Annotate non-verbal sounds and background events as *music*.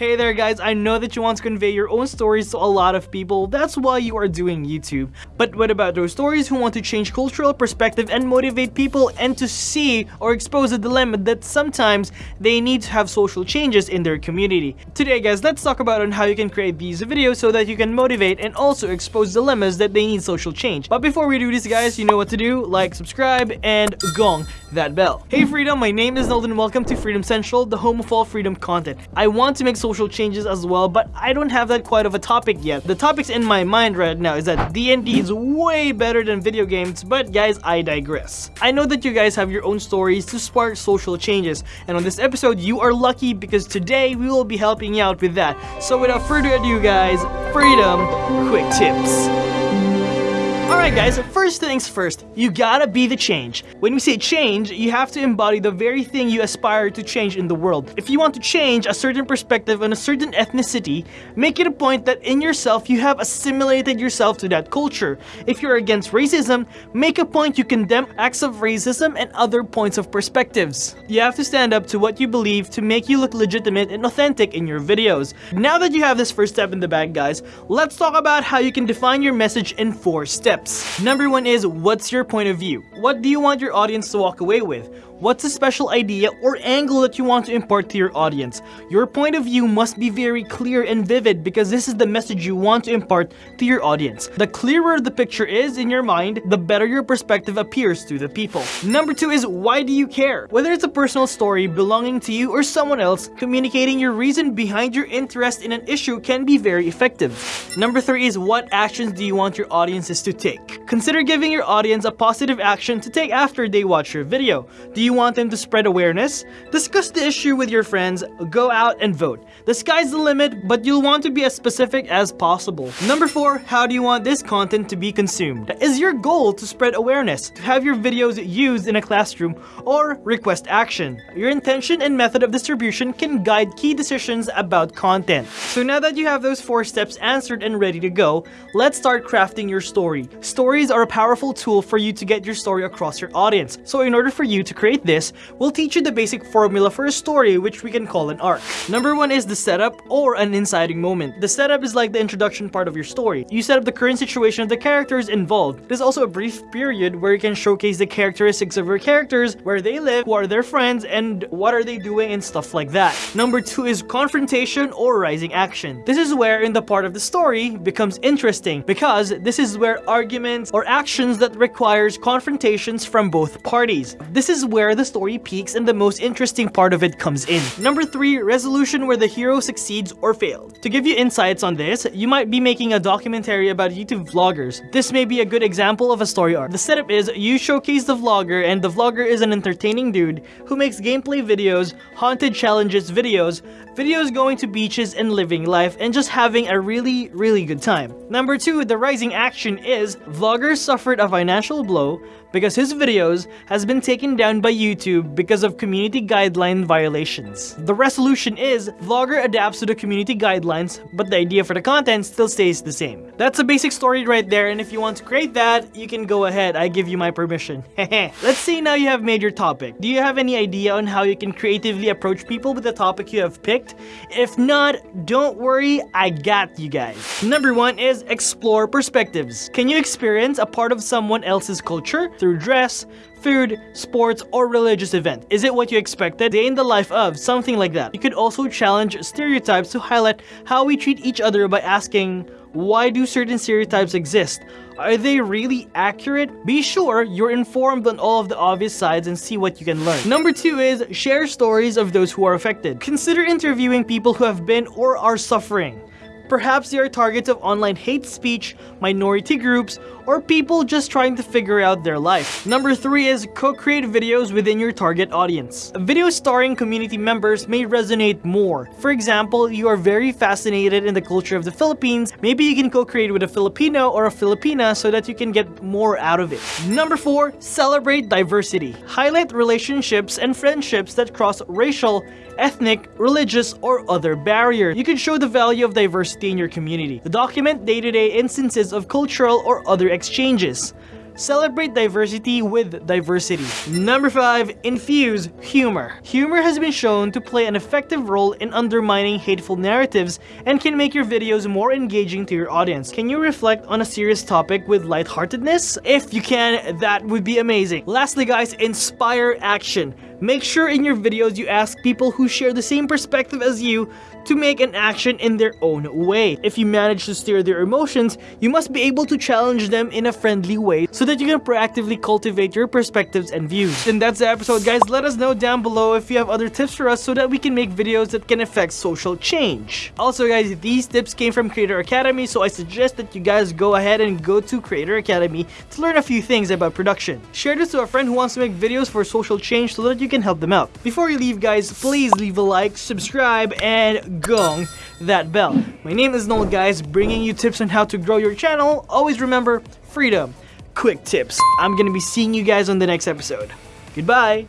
Hey there guys, I know that you want to convey your own stories to a lot of people, that's why you are doing YouTube. But what about those stories who want to change cultural perspective and motivate people and to see or expose a dilemma that sometimes they need to have social changes in their community? Today guys, let's talk about on how you can create these videos so that you can motivate and also expose dilemmas that they need social change. But before we do this guys, you know what to do, like, subscribe, and gong that bell. Hey Freedom, my name is Nolden welcome to Freedom Central, the home of all freedom content. I want to make social social changes as well, but I don't have that quite of a topic yet. The topics in my mind right now is that D&D is way better than video games, but guys, I digress. I know that you guys have your own stories to spark social changes, and on this episode, you are lucky because today we will be helping you out with that. So without further ado guys, freedom, quick tips. Alright guys, first things first, you gotta be the change. When we say change, you have to embody the very thing you aspire to change in the world. If you want to change a certain perspective on a certain ethnicity, make it a point that in yourself you have assimilated yourself to that culture. If you're against racism, make a point you condemn acts of racism and other points of perspectives. You have to stand up to what you believe to make you look legitimate and authentic in your videos. Now that you have this first step in the bag guys, let's talk about how you can define your message in 4 steps steps. Number one is, what's your point of view? What do you want your audience to walk away with? What's a special idea or angle that you want to impart to your audience? Your point of view must be very clear and vivid because this is the message you want to impart to your audience. The clearer the picture is in your mind, the better your perspective appears to the people. Number two is why do you care? Whether it's a personal story belonging to you or someone else, communicating your reason behind your interest in an issue can be very effective. Number three is what actions do you want your audiences to take? Consider giving your audience a positive action to take after they watch your video. Do you you want them to spread awareness? Discuss the issue with your friends, go out and vote. The sky's the limit, but you'll want to be as specific as possible. Number 4. How do you want this content to be consumed? Is your goal to spread awareness, to have your videos used in a classroom, or request action? Your intention and method of distribution can guide key decisions about content. So now that you have those 4 steps answered and ready to go, let's start crafting your story. Stories are a powerful tool for you to get your story across your audience. So in order for you to create this, we'll teach you the basic formula for a story which we can call an arc. Number one is the setup or an inciting moment. The setup is like the introduction part of your story. You set up the current situation of the characters involved. There's also a brief period where you can showcase the characteristics of your characters, where they live, who are their friends, and what are they doing and stuff like that. Number two is confrontation or rising action. This is where in the part of the story becomes interesting because this is where arguments or actions that requires confrontations from both parties. This is where where the story peaks and the most interesting part of it comes in. Number 3. Resolution where the hero succeeds or failed. To give you insights on this, you might be making a documentary about YouTube vloggers. This may be a good example of a story arc. The setup is you showcase the vlogger and the vlogger is an entertaining dude who makes gameplay videos, haunted challenges videos, videos going to beaches and living life and just having a really, really good time. Number 2. The rising action is vlogger suffered a financial blow because his videos has been taken down by YouTube because of community guideline violations. The resolution is, vlogger adapts to the community guidelines, but the idea for the content still stays the same. That's a basic story right there, and if you want to create that, you can go ahead, I give you my permission. *laughs* Let's say now you have made your topic. Do you have any idea on how you can creatively approach people with the topic you have picked? If not, don't worry, I got you guys. Number one is explore perspectives. Can you experience a part of someone else's culture? through dress, food, sports, or religious event. Is it what you expected? Day in the life of, something like that. You could also challenge stereotypes to highlight how we treat each other by asking, why do certain stereotypes exist? Are they really accurate? Be sure you're informed on all of the obvious sides and see what you can learn. Number two is share stories of those who are affected. Consider interviewing people who have been or are suffering. Perhaps they are targets of online hate speech, minority groups, or people just trying to figure out their life. Number 3 is co-create videos within your target audience. Videos starring community members may resonate more. For example, you are very fascinated in the culture of the Philippines, maybe you can co-create with a Filipino or a Filipina so that you can get more out of it. Number 4. Celebrate diversity. Highlight relationships and friendships that cross racial, ethnic, religious, or other barriers. You can show the value of diversity in your community. Document day-to-day -day instances of cultural or other exchanges. Celebrate diversity with diversity. Number 5. Infuse humor. Humor has been shown to play an effective role in undermining hateful narratives and can make your videos more engaging to your audience. Can you reflect on a serious topic with lightheartedness? If you can, that would be amazing. Lastly guys, inspire action. Make sure in your videos you ask people who share the same perspective as you to make an action in their own way. If you manage to steer their emotions, you must be able to challenge them in a friendly way so that you can proactively cultivate your perspectives and views. And that's the episode guys. Let us know down below if you have other tips for us so that we can make videos that can affect social change. Also guys, these tips came from Creator Academy so I suggest that you guys go ahead and go to Creator Academy to learn a few things about production. Share this to a friend who wants to make videos for social change so that you can help them out. Before you leave guys, please leave a like, subscribe, and gong that bell. My name is Noel guys, bringing you tips on how to grow your channel. Always remember, freedom, quick tips. I'm gonna be seeing you guys on the next episode. Goodbye!